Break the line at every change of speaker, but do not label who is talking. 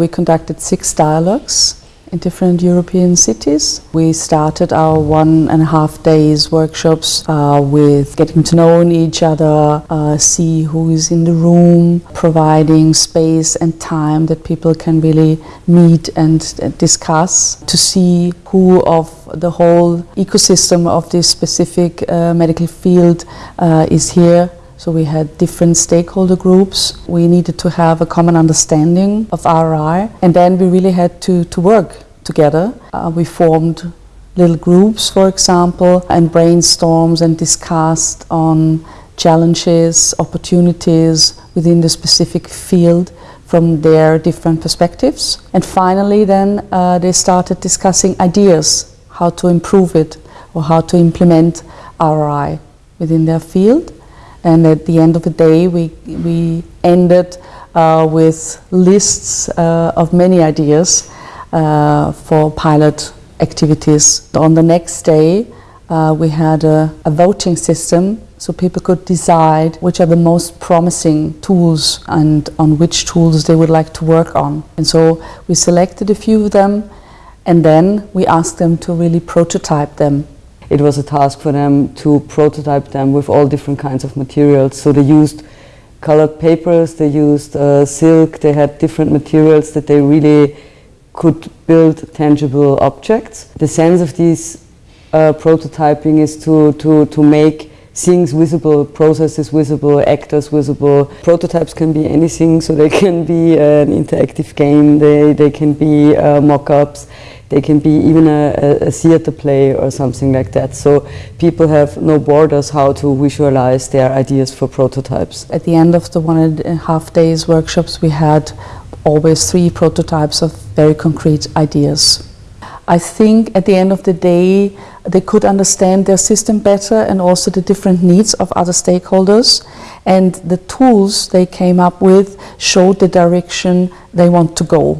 We conducted six dialogues in different European cities. We started our one and a half days workshops uh, with getting to know each other, uh, see who is in the room, providing space and time that people can really meet and uh, discuss to see who of the whole ecosystem of this specific uh, medical field uh, is here so we had different stakeholder groups. We needed to have a common understanding of RI and then we really had to, to work together. Uh, we formed little groups, for example, and brainstorms and discussed on challenges, opportunities within the specific field from their different perspectives. And finally then uh, they started discussing ideas, how to improve it or how to implement RI within their field. And at the end of the day, we, we ended uh, with lists uh, of many ideas uh, for pilot activities. On the next day, uh, we had a, a, voting system so people could decide which are the most promising tools and on which tools they would like to work on. And so we selected a few of them and then we asked them to really prototype them
it was a task for them to prototype them with all different kinds of materials. So they used colored papers, they used uh, silk, they had different materials that they really could build tangible objects. The sense of these uh, prototyping is to, to, to make things visible, processes visible, actors visible. Prototypes can be anything, so they can be an interactive game, they, they can be uh, mock-ups, they can be even a, a, theater play or something like that. So people have no borders how to visualize their ideas for prototypes.
At the end of the one and a half days workshops we had always three prototypes of very concrete ideas. I think at the end of the day they could understand their system better and also the different needs of other stakeholders and the tools they came up with showed the direction they want to go.